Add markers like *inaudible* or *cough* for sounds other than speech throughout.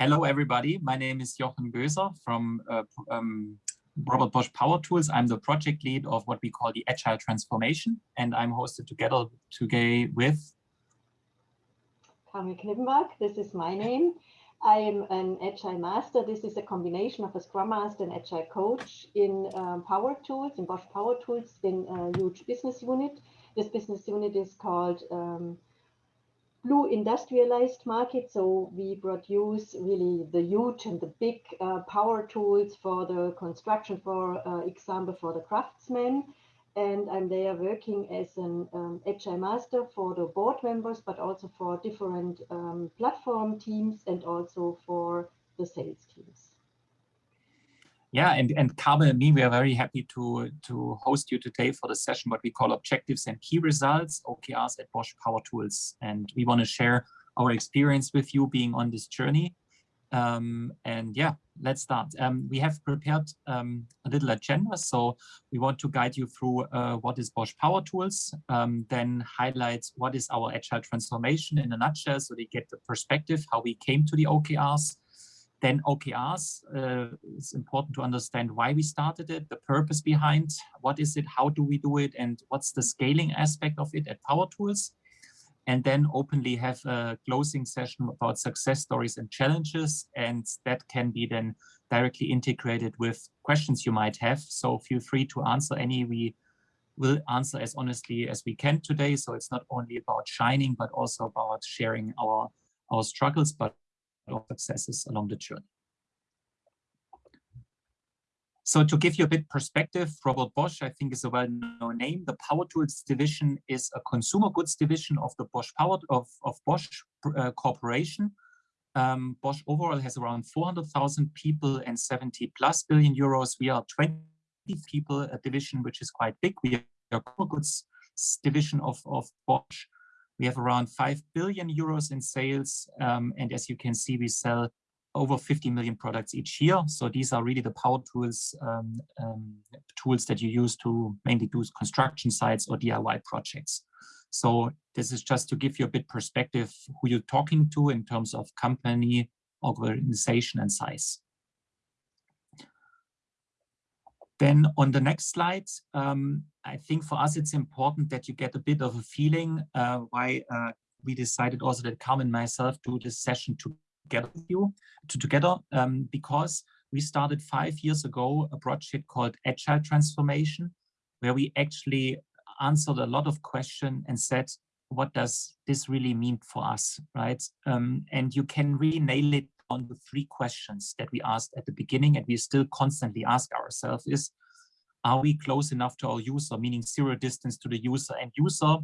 Hello, everybody. My name is Jochen Göser from uh, um, Robert Bosch Power Tools. I'm the project lead of what we call the Agile Transformation, and I'm hosted together today with Carmen Knippenberg. This is my name. I am an Agile Master. This is a combination of a Scrum Master and Agile Coach in um, Power Tools, in Bosch Power Tools, in a huge business unit. This business unit is called um, blue industrialized market. So we produce really the huge and the big uh, power tools for the construction, for uh, example, for the craftsmen. And I'm there working as an um, agile master for the board members, but also for different um, platform teams and also for the sales teams. Yeah, and, and Carmen and me, we are very happy to, to host you today for the session, what we call objectives and key results, OKRs at Bosch Power Tools. And we want to share our experience with you being on this journey. Um, and yeah, let's start. Um, we have prepared um, a little agenda. So we want to guide you through uh, what is Bosch Power Tools, um, then highlight what is our agile transformation in a nutshell so they get the perspective, how we came to the OKRs, then OKRs, uh, it's important to understand why we started it, the purpose behind, what is it, how do we do it, and what's the scaling aspect of it at Power Tools. And then openly have a closing session about success stories and challenges. And that can be then directly integrated with questions you might have. So feel free to answer any. We will answer as honestly as we can today. So it's not only about shining, but also about sharing our, our struggles, but of successes along the journey. So to give you a bit perspective, Robert Bosch, I think is a well-known name. The Power Tools division is a consumer goods division of the Bosch Power of, of Bosch uh, Corporation. Um, Bosch overall has around 400,000 people and 70 plus billion euros. We are 20 people, a division which is quite big. We are a goods division of, of Bosch. We have around 5 billion euros in sales. Um, and as you can see, we sell over 50 million products each year. So these are really the power tools, um, um, tools that you use to mainly do construction sites or DIY projects. So this is just to give you a bit perspective who you're talking to in terms of company, organization and size. Then on the next slide, um, I think for us it's important that you get a bit of a feeling uh, why uh, we decided also that Carmen and myself do this session together you, to together, um, because we started five years ago a project called Agile Transformation, where we actually answered a lot of questions and said, what does this really mean for us, right? Um, and you can really nail it on the three questions that we asked at the beginning and we still constantly ask ourselves is, are we close enough to our user, meaning zero distance to the user? And user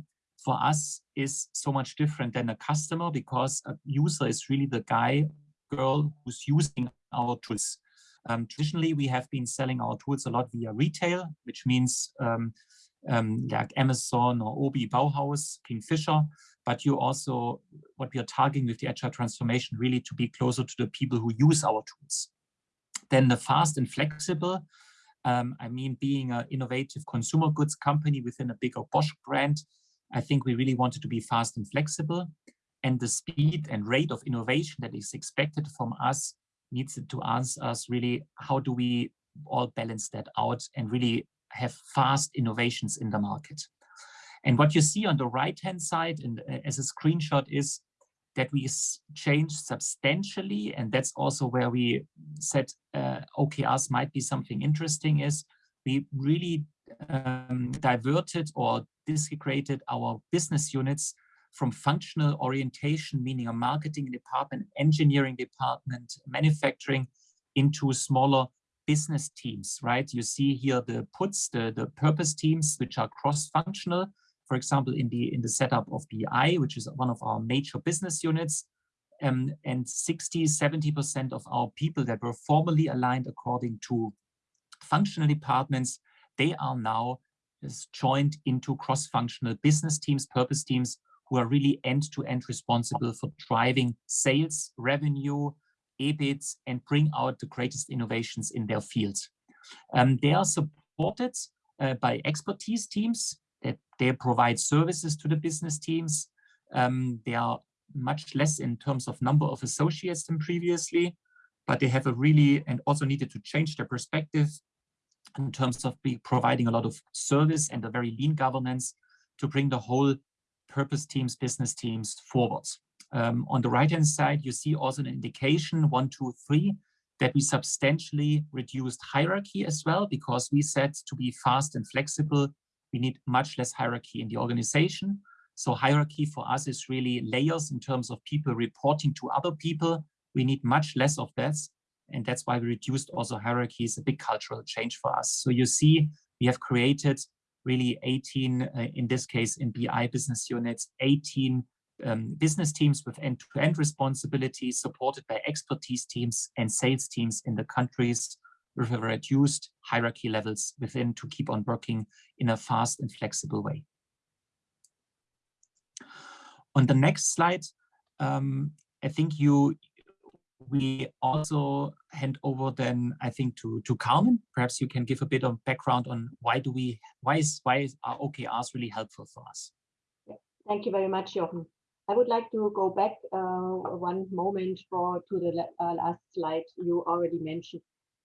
for us is so much different than a customer because a user is really the guy, girl who's using our tools. Um, traditionally, we have been selling our tools a lot via retail, which means um, um, like Amazon or Obi Bauhaus, Kingfisher, but you also, what we are targeting with the Agile transformation, really to be closer to the people who use our tools. Then the fast and flexible, um, I mean, being an innovative consumer goods company within a bigger Bosch brand, I think we really wanted to be fast and flexible. And the speed and rate of innovation that is expected from us needs to ask us really, how do we all balance that out and really have fast innovations in the market. And what you see on the right-hand side and uh, as a screenshot is that we changed substantially. And that's also where we said uh, OKRs might be something interesting is we really um, diverted or disintegrated our business units from functional orientation, meaning a marketing department, engineering department, manufacturing, into smaller business teams, right? You see here the puts, the, the purpose teams, which are cross-functional. For example, in the in the setup of BI, which is one of our major business units, um, and 60, 70% of our people that were formerly aligned according to functional departments, they are now joined into cross-functional business teams, purpose teams, who are really end-to-end -end responsible for driving sales, revenue, EBIT and bring out the greatest innovations in their fields. Um, they are supported uh, by expertise teams that they provide services to the business teams. Um, they are much less in terms of number of associates than previously, but they have a really, and also needed to change their perspective in terms of be providing a lot of service and a very lean governance to bring the whole purpose teams, business teams forwards. Um, on the right-hand side, you see also an indication, one, two, three, that we substantially reduced hierarchy as well, because we said to be fast and flexible, we need much less hierarchy in the organization. So hierarchy for us is really layers in terms of people reporting to other people. We need much less of that. And that's why we reduced also hierarchy is a big cultural change for us. So you see, we have created really 18, uh, in this case, in BI business units, 18 um, business teams with end-to-end -end responsibilities supported by expertise teams and sales teams in the countries with reduced hierarchy levels within to keep on working in a fast and flexible way. On the next slide, um, I think you we also hand over then I think to to Carmen. Perhaps you can give a bit of background on why do we why is why is OKRs really helpful for us. Thank you very much, Jochen. I would like to go back uh, one moment for to the uh, last slide you already mentioned.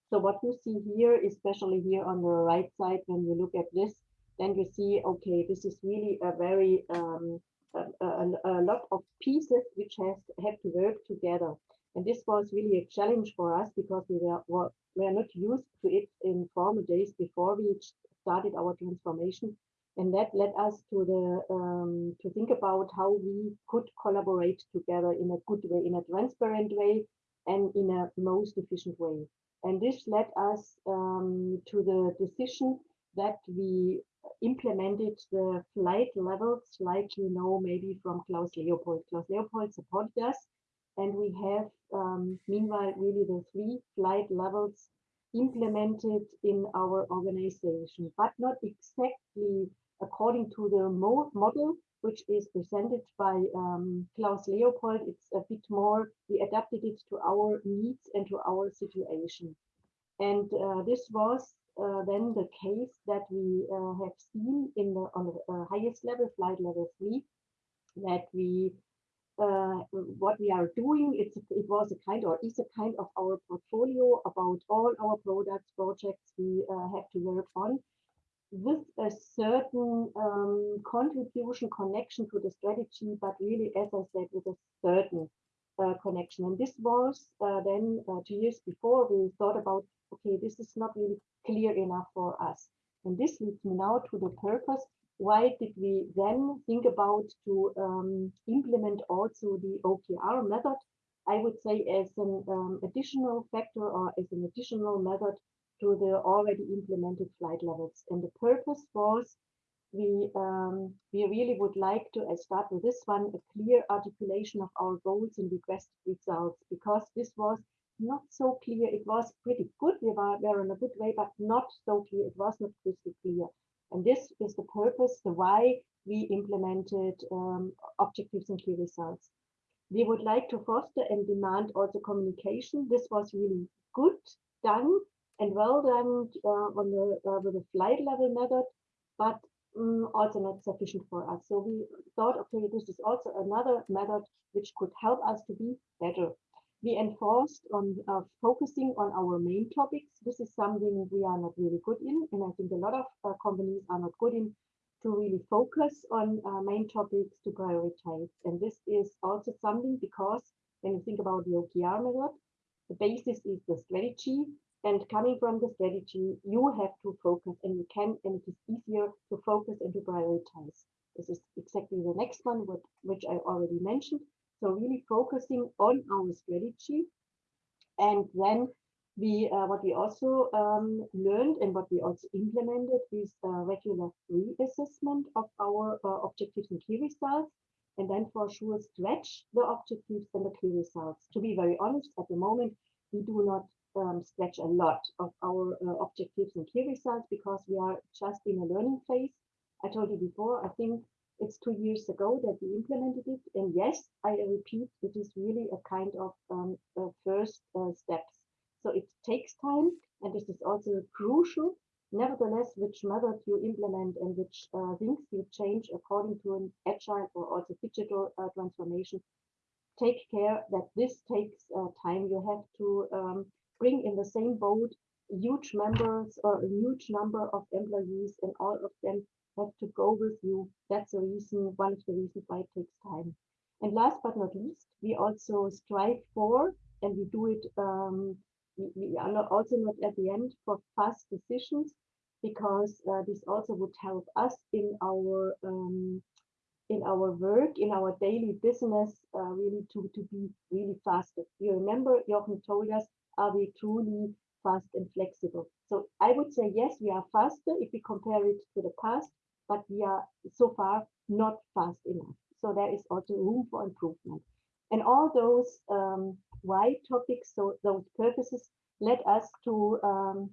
So what you see here, especially here on the right side, when you look at this, then you see, okay, this is really a very um, a, a, a, lot of pieces which has have to work together. And this was really a challenge for us because we were, were, were not used to it in former days before we started our transformation and that led us to the um, to think about how we could collaborate together in a good way, in a transparent way, and in a most efficient way. And this led us um, to the decision that we implemented the flight levels, like you know, maybe from Klaus Leopold. Klaus Leopold supported us, and we have um, meanwhile really the three flight levels implemented in our organization, but not exactly according to the model which is presented by um, Klaus Leopold, it's a bit more, we adapted it to our needs and to our situation. And uh, this was uh, then the case that we uh, have seen in the on the uh, highest level, flight level three, that we uh, what we are doing, it's it was a kind or is a kind of our portfolio about all our products, projects we uh, have to work on with a certain um, contribution connection to the strategy, but really, as I said, with a certain uh, connection. And this was uh, then uh, two years before we thought about, okay, this is not really clear enough for us. And this leads me now to the purpose. Why did we then think about to um, implement also the OKR method? I would say as an um, additional factor or as an additional method to the already implemented flight levels. And the purpose was we um, we really would like to I start with this one a clear articulation of our goals and requested results because this was not so clear. It was pretty good. We were, were in a good way but not so clear. It was not crystal clear. And this is the purpose the why we implemented um, objectives and key results. We would like to foster and demand also communication. This was really good done and well done uh, on the uh, with the flight level method, but um, also not sufficient for us. So we thought, okay, this is also another method which could help us to be better. We enforced on uh, focusing on our main topics. This is something we are not really good in, and I think a lot of uh, companies are not good in to really focus on uh, main topics to prioritize. And this is also something because when you think about the OKR method, the basis is the strategy and coming from the strategy, you have to focus and you can, and it is easier to focus and to prioritize. This is exactly the next one, what, which I already mentioned. So really focusing on our strategy. And then we, uh, what we also um, learned and what we also implemented is a regular reassessment of our uh, objectives and key results. And then for sure stretch the objectives and the key results. To be very honest, at the moment, we do not um, stretch a lot of our uh, objectives and key results because we are just in a learning phase. I told you before, I think it's two years ago that we implemented it. And yes, I repeat, it is really a kind of um, first uh, steps. So it takes time, and this is also crucial. Nevertheless, which method you implement and which uh, things you change according to an agile or also digital uh, transformation, take care that this takes uh, time. You have to um, bring in the same boat huge members or a huge number of employees and all of them have to go with you. That's the reason, one of the reasons why it takes time. And last but not least, we also strive for, and we do it, um, we, we, are not also not at the end for fast decisions, because uh, this also would help us in our um, in our work, in our daily business, uh, really to, to be really faster. You remember Jochen told us, are we truly fast and flexible? So I would say, yes, we are faster if we compare it to the past, but we are so far not fast enough. So there is also room for improvement. And all those um, why topics, so those purposes led us to um,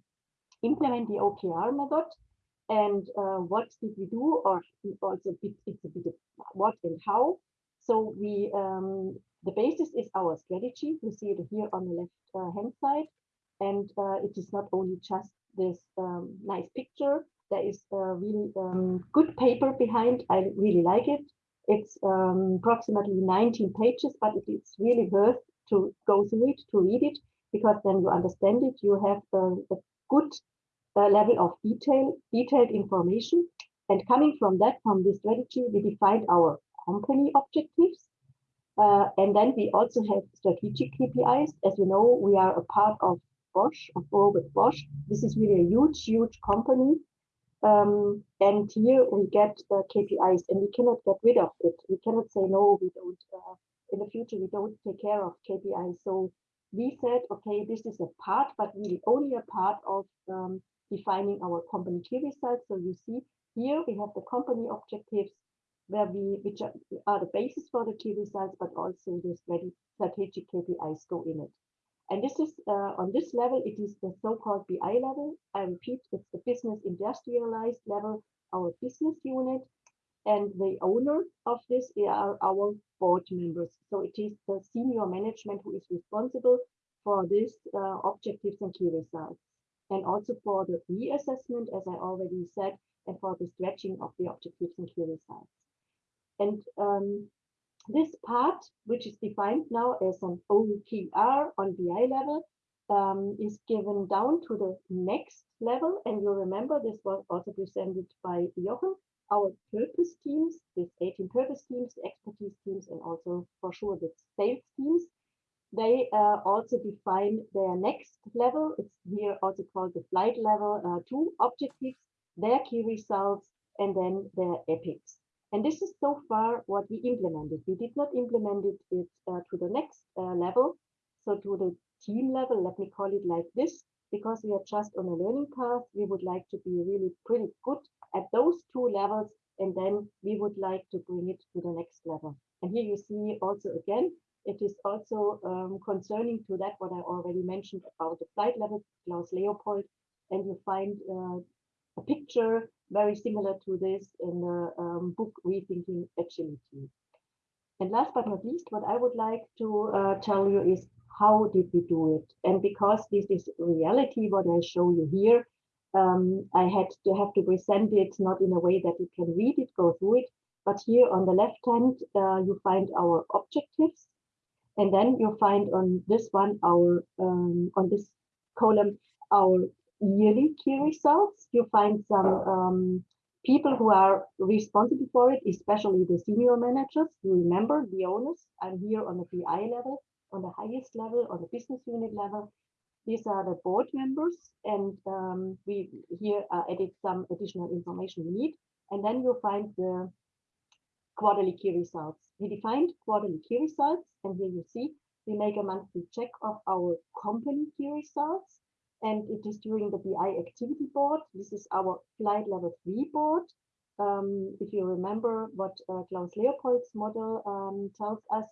implement the OKR method and uh, what did we do or also it's a bit of what and how so we um, the basis is our strategy. You see it here on the left uh, hand side. And uh, it is not only just this um, nice picture. There is a really um, good paper behind. I really like it. It's um, approximately 19 pages but it is really worth to go through it to read it because then you understand it. You have a, a good uh, level of detail, detailed information. And coming from that, from this strategy, we defined our company objectives. Uh, and then we also have strategic KPIs. As you know, we are a part of Bosch, of Robert Bosch. This is really a huge, huge company. Um, and here we get uh, KPIs and we cannot get rid of it. We cannot say, no, we don't, uh, in the future, we don't take care of KPIs. So we said, okay, this is a part, but really only a part of um, defining our company key results. So you see here we have the company objectives where we which are, are the basis for the key results, but also the strategic KPIs go in it. And this is uh, on this level, it is the so-called BI level. I repeat, it's the business industrialized level, our business unit. And the owner of this are our board members. So it is the senior management who is responsible for these uh, objectives and key results and also for the reassessment, as I already said, and for the stretching of the objectives and key results. And um, this part, which is defined now as an OKR on BI level, um, is given down to the next level. And you remember this was also presented by Jochen, our purpose teams, these 18 purpose teams, the expertise teams, and also for sure the sales teams they uh, also define their next level. It's here also called the flight level uh, two objectives, their key results, and then their epics. And this is so far what we implemented. We did not implement it, uh, to the next uh, level, so to the team level, let me call it like this, because we are just on a learning path. We would like to be really pretty good at those two levels, and then we would like to bring it to the next level. And here you see also again it is also um, concerning to that what I already mentioned about the flight level, Klaus Leopold, and you find uh, a picture very similar to this in the um, book Rethinking Agility. And last but not least, what I would like to uh, tell you is how did we do it? And because this is reality, what I show you here, um, I had to have to present it not in a way that you can read it, go through it, but here on the left hand, uh, you find our objectives and then you'll find on this one, our um, on this column, our yearly key results. You'll find some um, people who are responsible for it, especially the senior managers. You remember the owners. I'm here on the BI level, on the highest level, on the business unit level. These are the board members, and um, we here uh, added some additional information we need. And then you'll find the quarterly key results. We defined quarterly key results, and here you see we make a monthly check of our company key results, and it is during the BI activity board. This is our flight level three board. Um, if you remember what uh, Klaus Leopold's model um, tells us,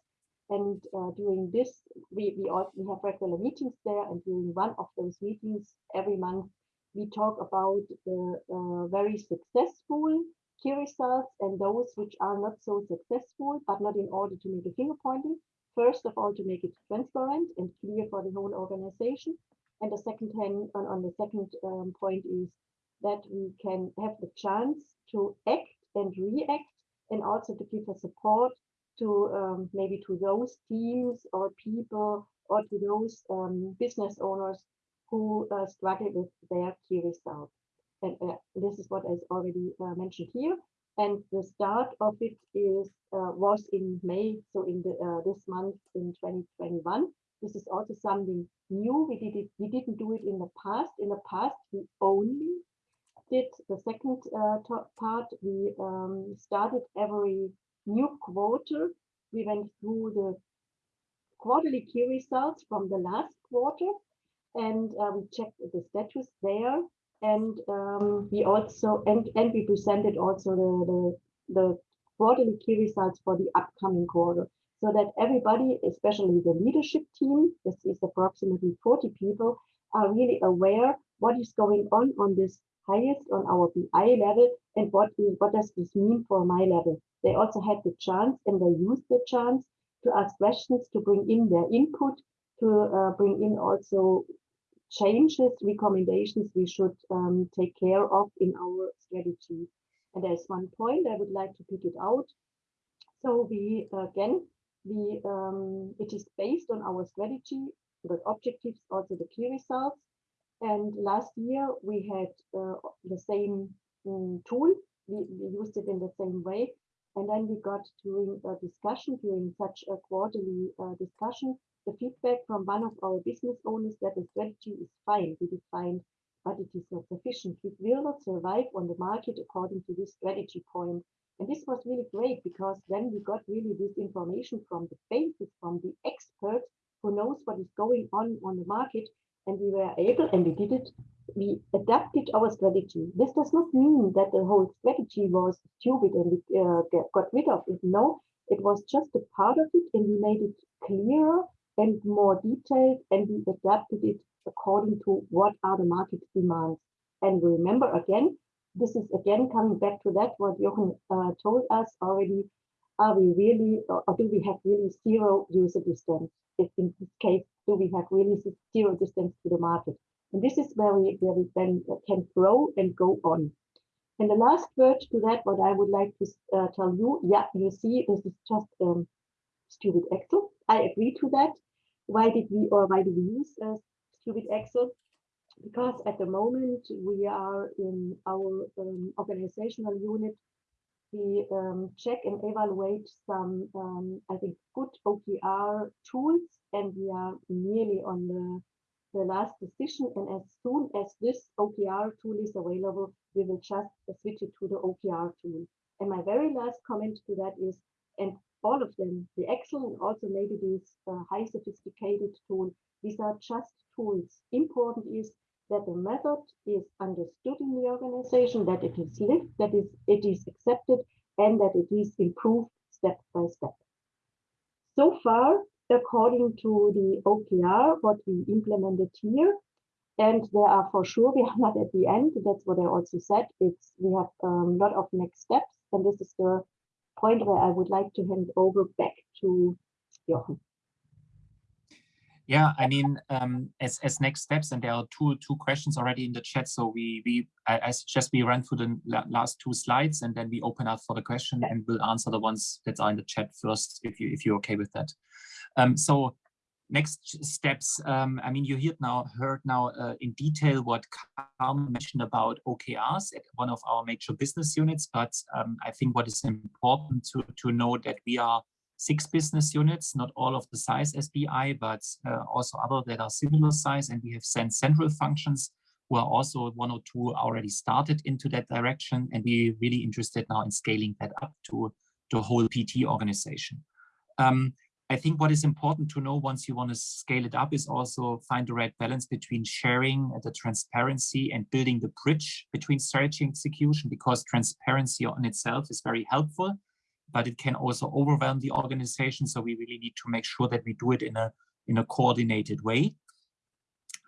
and uh, during this, we, we, all, we have regular meetings there, and during one of those meetings every month, we talk about the uh, very successful key results and those which are not so successful, but not in order to make a finger pointing. First of all, to make it transparent and clear for the whole organization. And the second hand, on, on the second um, point is that we can have the chance to act and react and also to give a support to um, maybe to those teams or people or to those um, business owners who uh, struggle with their key results. And uh, this is what is already uh, mentioned here. And the start of it is uh, was in May, so in the uh, this month in 2021. This is also something new. We did it. We didn't do it in the past. In the past, we only did the second uh, part. We um, started every new quarter. We went through the quarterly key results from the last quarter, and uh, we checked the status there and um, we also and and we presented also the, the the quarterly key results for the upcoming quarter so that everybody especially the leadership team this is approximately 40 people are really aware what is going on on this highest on our BI level and what is what does this mean for my level they also had the chance and they used the chance to ask questions to bring in their input to uh, bring in also changes, recommendations we should um, take care of in our strategy. And there's one point I would like to pick it out. So we, again, we, um, it is based on our strategy, the objectives, also the key results. And last year we had uh, the same um, tool. We, we used it in the same way. And then we got during a discussion, during such a quarterly uh, discussion, the feedback from one of our business owners that the strategy is fine, we defined, but it is not sufficient. We will not survive on the market according to this strategy point. And this was really great because then we got really this information from the basis, from the expert who knows what is going on on the market. And we were able, and we did it, we adapted our strategy. This does not mean that the whole strategy was stupid and we uh, got rid of it. No, it was just a part of it and we made it clearer and more detailed and we adapted it according to what are the market demands. And remember again, this is again coming back to that what Jochen uh, told us already. Are we really, or do we have really zero user distance? If in this case, do we have really zero distance to the market? And this is where we, where we then can grow and go on. And the last word to that, what I would like to uh, tell you, yeah, you see, this is just um, stupid Excel. I agree to that. Why did we or why do we use uh, Stupid Excel? Because at the moment we are in our um, organizational unit, we um, check and evaluate some, um, I think, good OKR tools, and we are nearly on the, the last decision. And as soon as this OKR tool is available, we will just switch it to the OKR tool. And my very last comment to that is, and all of them, the Excel and also maybe this uh, high sophisticated tool, these are just tools. Important is that the method is understood in the organization, that it is lived, that is, it is accepted, and that it is improved step by step. So far, according to the OKR, what we implemented here, and there are for sure, we are not at the end, that's what I also said, it's we have a um, lot of next steps, and this is the point where I would like to hand over back to Jochen. Yeah, I mean, um, as as next steps, and there are two two questions already in the chat. So we we I, I suggest we run through the last two slides, and then we open up for the question, and we'll answer the ones that are in the chat first, if you if you're okay with that. Um, so next steps. Um, I mean, you heard now heard now uh, in detail what Carmen mentioned about OKRs at one of our major business units. But um, I think what is important to to know that we are six business units, not all of the size SBI, but uh, also other that are similar size. And we have sent central functions who are also one or two already started into that direction. And we're really interested now in scaling that up to the whole PT organization. Um, I think what is important to know once you want to scale it up is also find the right balance between sharing the transparency and building the bridge between strategy and execution because transparency on itself is very helpful, but it can also overwhelm the organization. So we really need to make sure that we do it in a, in a coordinated way.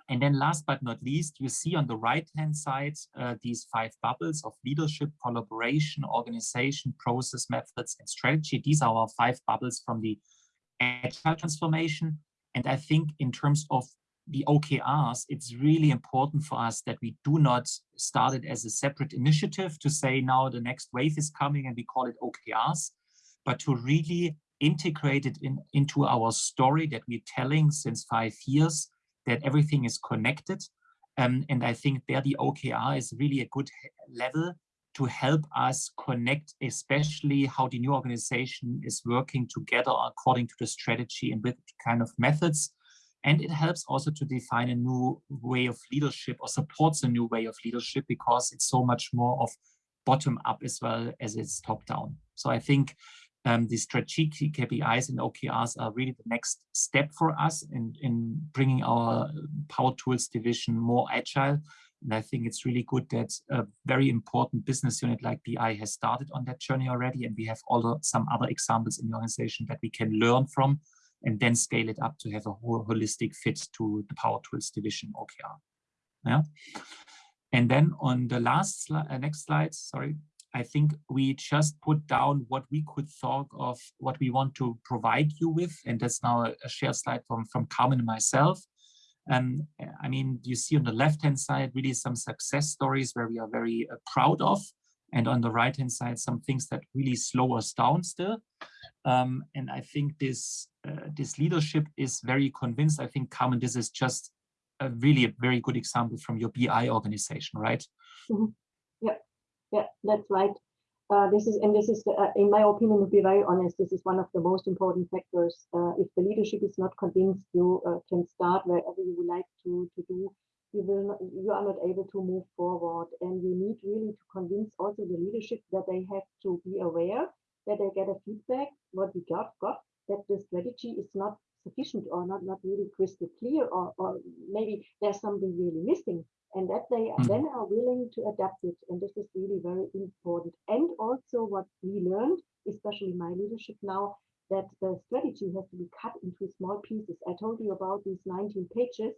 And then last but not least, you see on the right-hand side, uh, these five bubbles of leadership, collaboration, organization, process, methods, and strategy. These are our five bubbles from the agile transformation. And I think in terms of the OKRs, it's really important for us that we do not start it as a separate initiative to say now the next wave is coming and we call it OKRs, but to really integrated in, into our story that we're telling since five years, that everything is connected. Um, and I think there the OKR is really a good level to help us connect, especially how the new organization is working together according to the strategy and with kind of methods. And it helps also to define a new way of leadership or supports a new way of leadership because it's so much more of bottom up as well as it's top down. So I think um, the strategic KPIs and OKRs are really the next step for us in, in bringing our Power Tools division more agile. And I think it's really good that a very important business unit like BI has started on that journey already. And we have also some other examples in the organization that we can learn from and then scale it up to have a whole holistic fit to the Power Tools division OKR. Yeah. And then on the last uh, next slide, sorry, I think we just put down what we could thought of what we want to provide you with. And that's now a, shared slide from, from Carmen and myself. Um, I mean, you see on the left-hand side, really some success stories where we are very uh, proud of. And on the right-hand side, some things that really slow us down still. Um, and I think this, uh, this leadership is very convinced. I think, Carmen, this is just a really a very good example from your BI organization, right? Mm -hmm. Yeah, yeah, that's right. Uh, this is, and this is, uh, in my opinion, to be very honest, this is one of the most important factors. Uh, if the leadership is not convinced, you uh, can start wherever you would like to, to do. You will not, you are not able to move forward, and you need really to convince also the leadership that they have to be aware that they get a feedback what we got got that the strategy is not sufficient or not not really crystal clear or, or maybe there's something really missing and that they mm. then are willing to adapt it. And this is really very important. And also what we learned especially my leadership now that the strategy has to be cut into small pieces. I told you about these 19 pages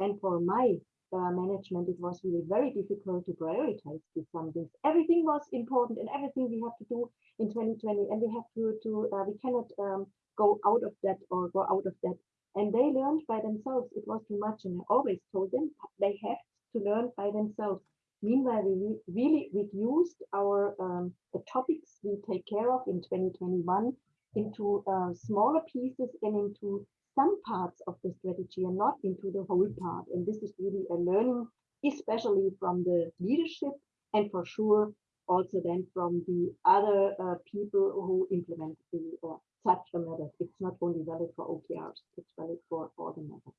and for my uh, management it was really very difficult to prioritize these things everything was important and everything we have to do in 2020 and we have to to uh, we cannot um, go out of that or go out of that. And they learned by themselves. It was too much. And I always told them they have to learn by themselves. Meanwhile, we really reduced our um, the topics we take care of in 2021 into uh, smaller pieces and into some parts of the strategy and not into the whole part. And this is really a learning, especially from the leadership and for sure also then from the other uh, people who implement the uh, such a method. It's not only valid for OKRs, it's valid for all the methods.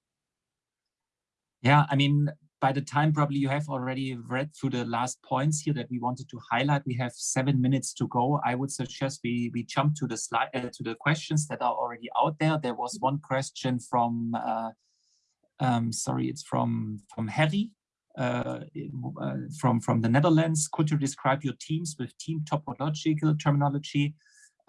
Yeah, I mean, by the time probably you have already read through the last points here that we wanted to highlight, we have seven minutes to go. I would suggest we we jump to the slide uh, to the questions that are already out there. There was one question from, uh, um, sorry, it's from from Harry. Uh, uh, from from the Netherlands. Could you describe your teams with team topological terminology?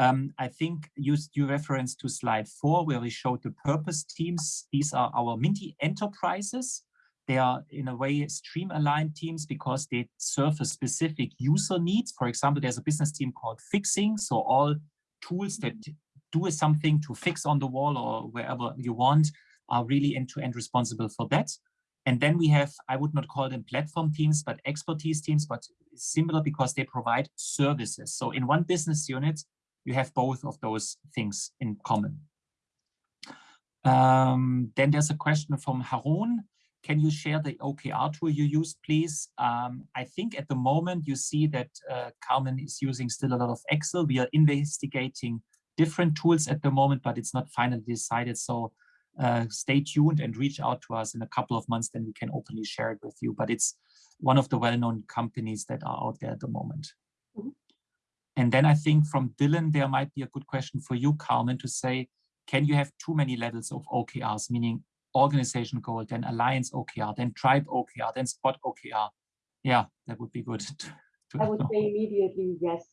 Um, I think you, you reference to slide four where we showed the purpose teams. These are our Minty enterprises. They are in a way stream aligned teams because they serve a specific user needs. For example, there's a business team called fixing. So all tools that do something to fix on the wall or wherever you want are really end-to-end -end responsible for that. And then we have, I would not call them platform teams, but expertise teams, but similar because they provide services. So in one business unit, you have both of those things in common. Um, then there's a question from Harun. Can you share the OKR tool you use, please? Um, I think at the moment you see that uh, Carmen is using still a lot of Excel. We are investigating different tools at the moment, but it's not finally decided. So uh, stay tuned and reach out to us in a couple of months, then we can openly share it with you. But it's one of the well-known companies that are out there at the moment. Mm -hmm. And then I think from Dylan, there might be a good question for you, Carmen, to say, can you have too many levels of OKRs, meaning organization goal, then alliance OKR, then tribe OKR, then spot OKR? Yeah, that would be good. *laughs* I would say immediately yes.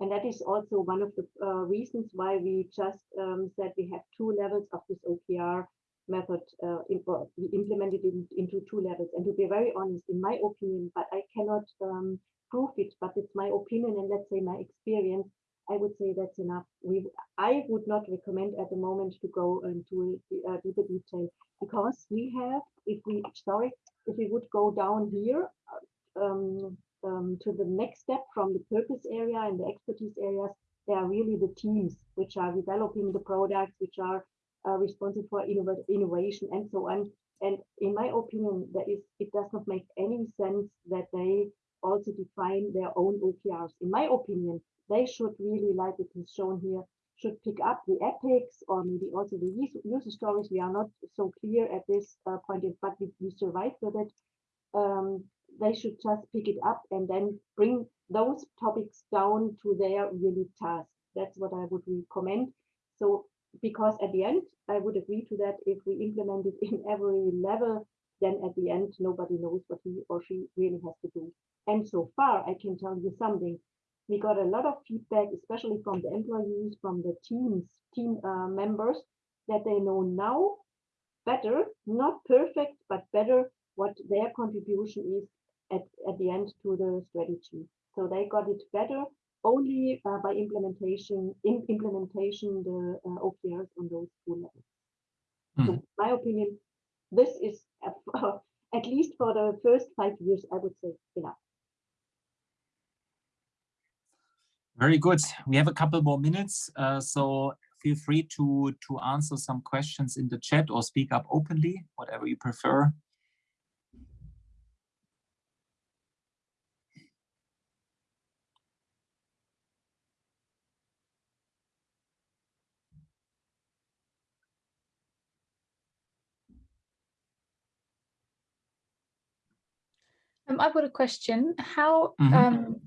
And that is also one of the uh, reasons why we just um, said we have two levels of this OKR method uh, in, we implemented it in, into two levels. And to be very honest, in my opinion, but I cannot um, prove it, but it's my opinion and let's say my experience. I would say that's enough. We, I would not recommend at the moment to go into uh, deeper detail because we have, if we, sorry, if we would go down here um, um, to the next step from the purpose area and the expertise areas, they are really the teams which are developing the products, which are uh, responsible for innov innovation and so on. And in my opinion, that is, it does not make any sense that they also define their own OKRs. In my opinion, they should really, like it is shown here, should pick up the epics or maybe also the user stories. We are not so clear at this uh, point, but we, we survived with it. Um, they should just pick it up and then bring those topics down to their really task. That's what I would recommend. So because at the end, I would agree to that if we implement it in every level, then at the end, nobody knows what he or she really has to do. And so far, I can tell you something. We got a lot of feedback, especially from the employees, from the teams, team uh, members, that they know now better, not perfect, but better what their contribution is at, at the end to the strategy. So they got it better only uh, by implementation, in implementation the uh, OKRs on those two levels. Mm. So hmm. my opinion, this is *laughs* at least for the first five years, I would say enough. Very good. We have a couple more minutes, uh, so feel free to to answer some questions in the chat or speak up openly, whatever you prefer. Um, I've got a question. How mm -hmm. um,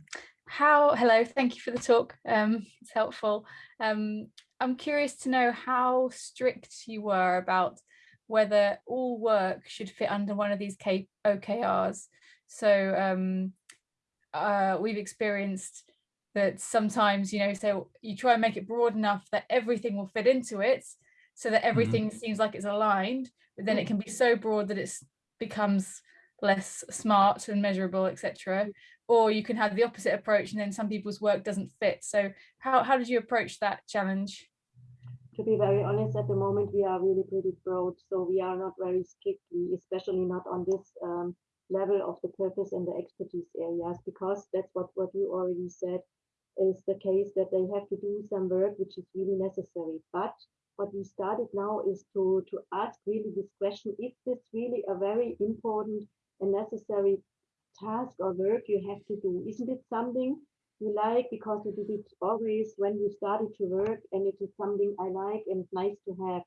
how hello, thank you for the talk. Um, it's helpful. Um, I'm curious to know how strict you were about whether all work should fit under one of these K OKRs. So um, uh, we've experienced that sometimes, you know, so you try and make it broad enough that everything will fit into it so that mm-hmm. everything mm -hmm. seems like it's aligned, but then it can be so broad that it becomes less smart and measurable, etc. Or you can have the opposite approach and then some people's work doesn't fit. So how, how did you approach that challenge? To be very honest, at the moment, we are really pretty broad. So we are not very strictly, especially not on this um, level of the purpose and the expertise areas, because that's what, what you already said is the case that they have to do some work which is really necessary. But what we started now is to, to ask really this question, is this really a very important a necessary task or work you have to do? Isn't it something you like because you did it always when you started to work and it is something I like and nice to have?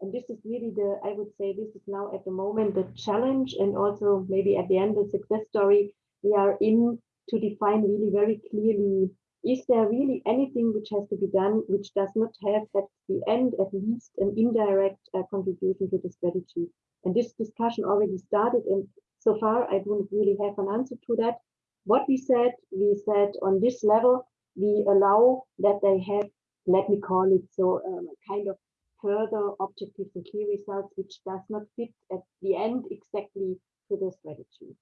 And this is really the, I would say this is now at the moment the challenge and also maybe at the end the success story we are in to define really very clearly is there really anything which has to be done which does not have at the end at least an indirect uh, contribution to the strategy and this discussion already started and so far, I don't really have an answer to that. What we said, we said on this level, we allow that they have, let me call it so, um, kind of further objectives and key results, which does not fit at the end exactly to the strategy.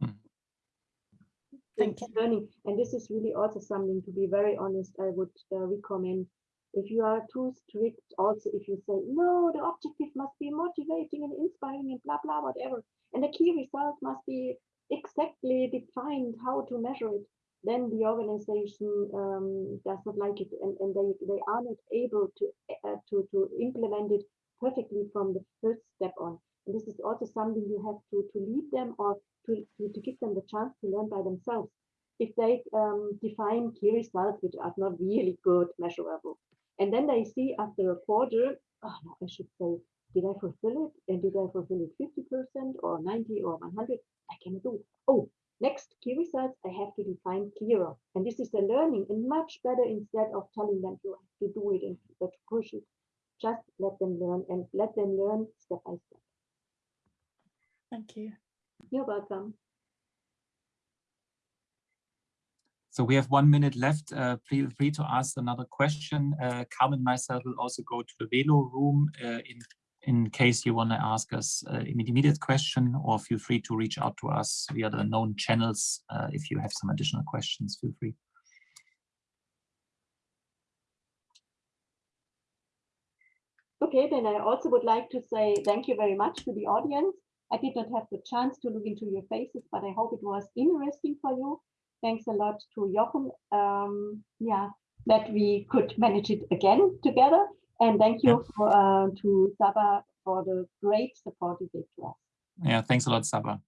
Hmm. Thank you. Learning. And this is really also something, to be very honest, I would uh, recommend if you are too strict, also if you say, no, the objective must be motivating and inspiring and blah, blah, whatever, and the key result must be exactly defined how to measure it, then the organization um, does not like it and, and they, they are not able to, uh, to, to implement it perfectly from the first step on. And this is also something you have to, to lead them or to, to, to give them the chance to learn by themselves. If they um, define key results which are not really good measurable, and then they see after a quarter, oh, no, I should say, did I fulfill it? And did I fulfill it 50% or 90 or 100? I can do. Oh, next key results, I have to define clearer. And this is the learning and much better instead of telling them you have to do it and to push it. Just let them learn and let them learn step by step. Thank you. You're welcome. So we have one minute left. Uh, feel free to ask another question. Uh, Carmen and myself will also go to the Velo room uh, in, in case you want to ask us uh, an immediate question or feel free to reach out to us via the known channels. Uh, if you have some additional questions, feel free. Okay, then I also would like to say thank you very much to the audience. I did not have the chance to look into your faces, but I hope it was interesting for you. Thanks a lot to Jochen. Um, yeah, that we could manage it again together. And thank you for, uh, to Saba for the great support you gave to us. Yeah, thanks a lot, Saba.